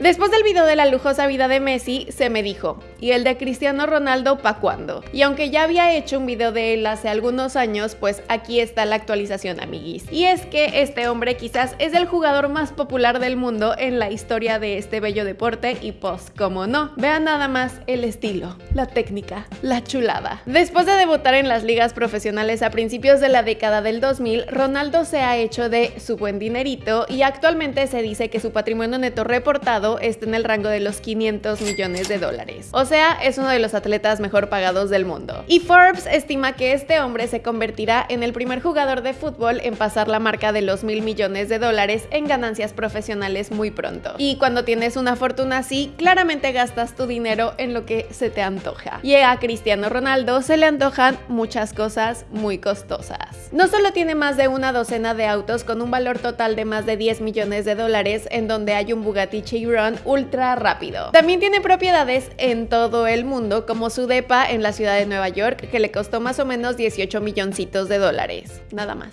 Después del video de la lujosa vida de Messi, se me dijo, ¿y el de Cristiano Ronaldo pa' cuándo? Y aunque ya había hecho un video de él hace algunos años, pues aquí está la actualización, amiguis. Y es que este hombre quizás es el jugador más popular del mundo en la historia de este bello deporte y pues, como no, vean nada más el estilo, la técnica, la chulada. Después de debutar en las ligas profesionales a principios de la década del 2000, Ronaldo se ha hecho de su buen dinerito y actualmente se dice que su patrimonio neto reportado está en el rango de los 500 millones de dólares. Sea, es uno de los atletas mejor pagados del mundo. Y Forbes estima que este hombre se convertirá en el primer jugador de fútbol en pasar la marca de los mil millones de dólares en ganancias profesionales muy pronto. Y cuando tienes una fortuna así, claramente gastas tu dinero en lo que se te antoja. Y a Cristiano Ronaldo se le antojan muchas cosas muy costosas. No solo tiene más de una docena de autos con un valor total de más de 10 millones de dólares, en donde hay un Bugatti Chiron ultra rápido. También tiene propiedades en todo el mundo, como su depa en la ciudad de Nueva York, que le costó más o menos 18 milloncitos de dólares. Nada más.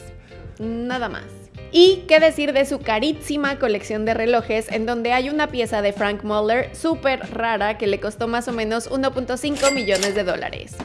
Nada más. Y qué decir de su carísima colección de relojes, en donde hay una pieza de Frank Muller súper rara que le costó más o menos 1.5 millones de dólares.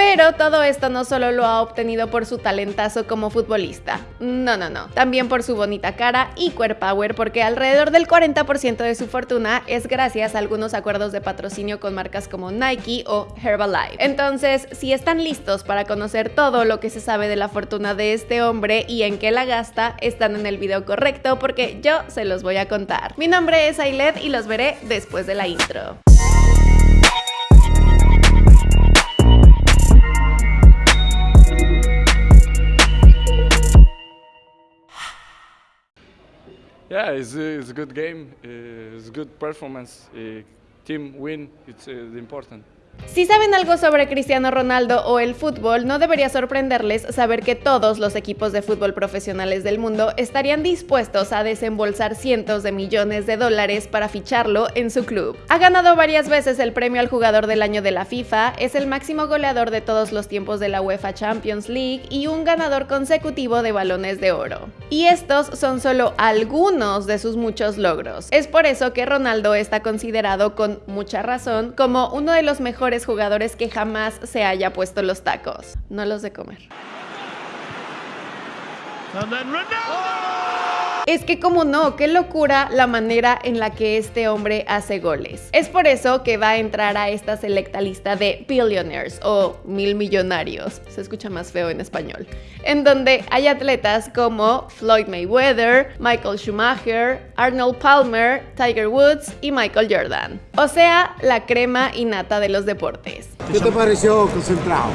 Pero todo esto no solo lo ha obtenido por su talentazo como futbolista, no, no, no, también por su bonita cara y power porque alrededor del 40% de su fortuna es gracias a algunos acuerdos de patrocinio con marcas como Nike o Herbalife. Entonces, si están listos para conocer todo lo que se sabe de la fortuna de este hombre y en qué la gasta, están en el video correcto porque yo se los voy a contar. Mi nombre es Ailet y los veré después de la intro. Yeah, it's, it's a good game. Uh, it's good performance. Uh, team win. It's uh, important. Si saben algo sobre Cristiano Ronaldo o el fútbol, no debería sorprenderles saber que todos los equipos de fútbol profesionales del mundo estarían dispuestos a desembolsar cientos de millones de dólares para ficharlo en su club. Ha ganado varias veces el premio al jugador del año de la FIFA, es el máximo goleador de todos los tiempos de la UEFA Champions League y un ganador consecutivo de balones de oro. Y estos son solo algunos de sus muchos logros. Es por eso que Ronaldo está considerado con mucha razón como uno de los mejores jugadores que jamás se haya puesto los tacos. No los de comer. Es que como no, qué locura la manera en la que este hombre hace goles. Es por eso que va a entrar a esta selecta lista de billionaires o mil millonarios, se escucha más feo en español, en donde hay atletas como Floyd Mayweather, Michael Schumacher, Arnold Palmer, Tiger Woods y Michael Jordan. O sea, la crema innata de los deportes. ¿Qué te pareció concentrado?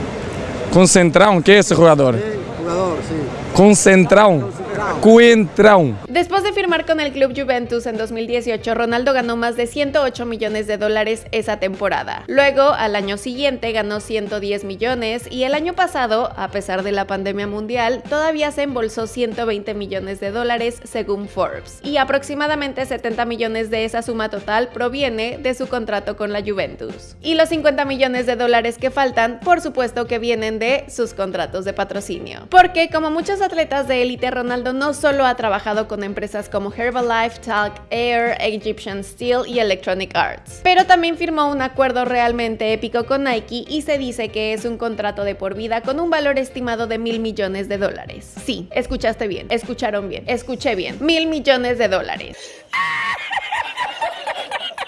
Concentrado, ¿qué es ese jugador? Sí, jugador, sí. Concentrado. Coentrão. Después de firmar con el club Juventus en 2018, Ronaldo ganó más de 108 millones de dólares esa temporada. Luego, al año siguiente, ganó 110 millones y el año pasado, a pesar de la pandemia mundial, todavía se embolsó 120 millones de dólares según Forbes. Y aproximadamente 70 millones de esa suma total proviene de su contrato con la Juventus. Y los 50 millones de dólares que faltan, por supuesto que vienen de sus contratos de patrocinio. Porque como muchos atletas de élite, Ronaldo no solo ha trabajado con empresas como Herbalife, Talc Air, Egyptian Steel y Electronic Arts, pero también firmó un acuerdo realmente épico con Nike y se dice que es un contrato de por vida con un valor estimado de mil millones de dólares. Sí, escuchaste bien, escucharon bien, escuché bien, mil millones de dólares.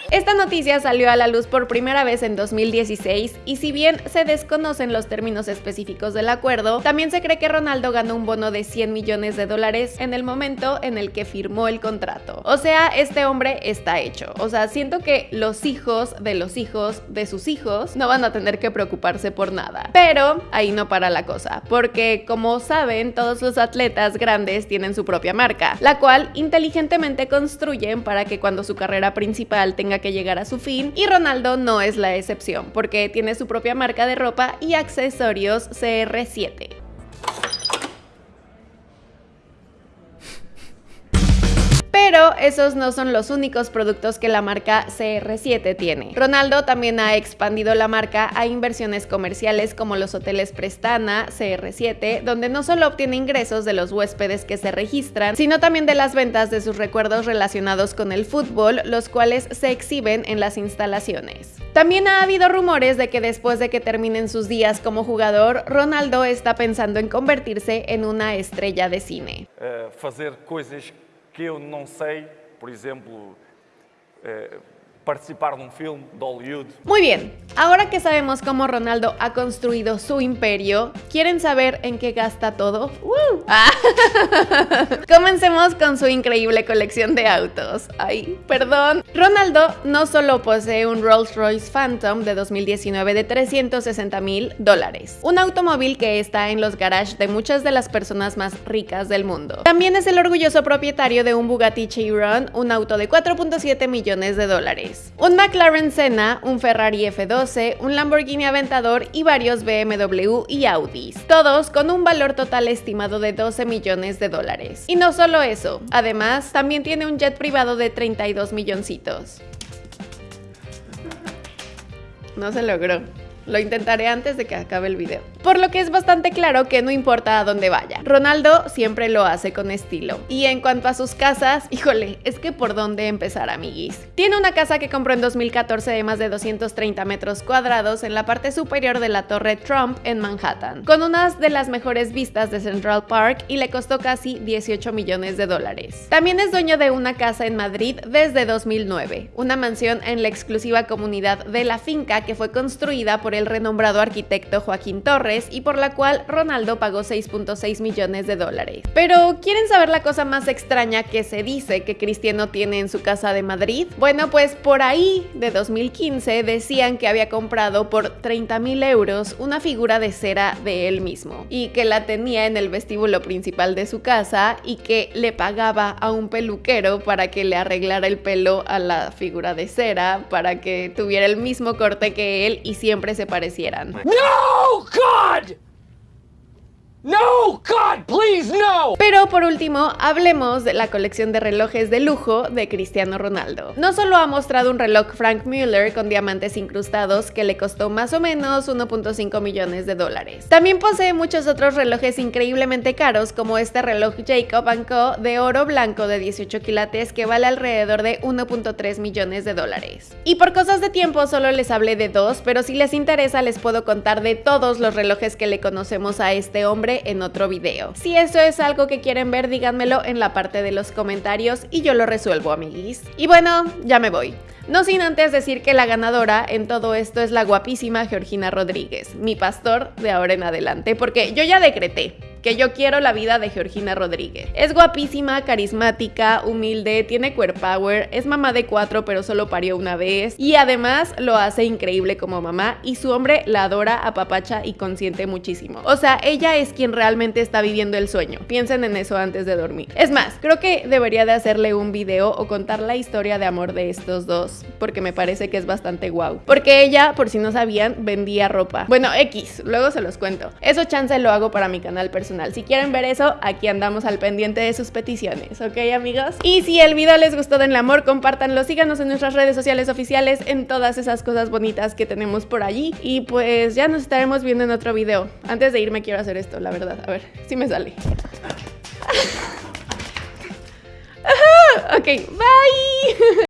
Esta noticia salió a la luz por primera vez en 2016 y si bien se desconocen los términos específicos del acuerdo, también se cree que Ronaldo ganó un bono de 100 millones de dólares en el momento en el que firmó el contrato. O sea, este hombre está hecho. O sea, siento que los hijos de los hijos de sus hijos no van a tener que preocuparse por nada. Pero ahí no para la cosa, porque como saben, todos los atletas grandes tienen su propia marca, la cual inteligentemente construyen para que cuando su carrera principal tenga que llegar a su fin y Ronaldo no es la excepción porque tiene su propia marca de ropa y accesorios CR7. Esos no son los únicos productos que la marca CR7 tiene. Ronaldo también ha expandido la marca a inversiones comerciales como los hoteles Prestana, CR7, donde no solo obtiene ingresos de los huéspedes que se registran, sino también de las ventas de sus recuerdos relacionados con el fútbol, los cuales se exhiben en las instalaciones. También ha habido rumores de que después de que terminen sus días como jugador, Ronaldo está pensando en convertirse en una estrella de cine. Coisas que eu não sei, por exemplo, uh, participar de un film de Hollywood. Muy bien, ahora que sabemos cómo Ronaldo ha construido su imperio, ¿quieren saber en qué gasta todo? Ah. Comencemos con su increíble colección de autos. Ay, perdón. Ronaldo no solo posee un Rolls Royce Phantom de 2019 de 360 mil dólares, un automóvil que está en los garages de muchas de las personas más ricas del mundo. También es el orgulloso propietario de un Bugatti Chiron, un auto de 4.7 millones de dólares un McLaren Senna, un Ferrari F12, un Lamborghini Aventador y varios BMW y Audis, todos con un valor total estimado de 12 millones de dólares. Y no solo eso, además también tiene un jet privado de 32 milloncitos. No se logró. Lo intentaré antes de que acabe el video. Por lo que es bastante claro que no importa a dónde vaya. Ronaldo siempre lo hace con estilo. Y en cuanto a sus casas, híjole, es que por dónde empezar, amiguis. Tiene una casa que compró en 2014 de más de 230 metros cuadrados en la parte superior de la Torre Trump en Manhattan, con unas de las mejores vistas de Central Park y le costó casi 18 millones de dólares. También es dueño de una casa en Madrid desde 2009, una mansión en la exclusiva comunidad de la finca que fue construida por el renombrado arquitecto Joaquín Torres y por la cual Ronaldo pagó 6.6 millones de dólares. Pero ¿quieren saber la cosa más extraña que se dice que Cristiano tiene en su casa de Madrid? Bueno, pues por ahí de 2015 decían que había comprado por 30 mil euros una figura de cera de él mismo y que la tenía en el vestíbulo principal de su casa y que le pagaba a un peluquero para que le arreglara el pelo a la figura de cera para que tuviera el mismo corte que él y siempre se parecieran. No, God! No, God, Pero por último, hablemos de la colección de relojes de lujo de Cristiano Ronaldo. No solo ha mostrado un reloj Frank Mueller con diamantes incrustados que le costó más o menos 1.5 millones de dólares. También posee muchos otros relojes increíblemente caros como este reloj Jacob Co de oro blanco de 18 quilates que vale alrededor de 1.3 millones de dólares. Y por cosas de tiempo solo les hablé de dos, pero si les interesa les puedo contar de todos los relojes que le conocemos a este hombre en otro video. Si eso es algo que quieren ver, díganmelo en la parte de los comentarios y yo lo resuelvo, amiguis. Y bueno, ya me voy. No sin antes decir que la ganadora en todo esto es la guapísima Georgina Rodríguez, mi pastor de ahora en adelante, porque yo ya decreté que yo quiero la vida de Georgina Rodríguez. Es guapísima, carismática, humilde, tiene queer power, es mamá de cuatro pero solo parió una vez y además lo hace increíble como mamá y su hombre la adora, apapacha y consiente muchísimo. O sea, ella es quien realmente está viviendo el sueño. Piensen en eso antes de dormir. Es más, creo que debería de hacerle un video o contar la historia de amor de estos dos porque me parece que es bastante guau. Porque ella, por si no sabían, vendía ropa. Bueno, X, luego se los cuento. Eso chance lo hago para mi canal personal si quieren ver eso, aquí andamos al pendiente de sus peticiones, ¿ok amigos? Y si el video les gustó, denle amor, compártanlo, síganos en nuestras redes sociales oficiales, en todas esas cosas bonitas que tenemos por allí. Y pues ya nos estaremos viendo en otro video. Antes de irme quiero hacer esto, la verdad. A ver, si me sale. ok, bye.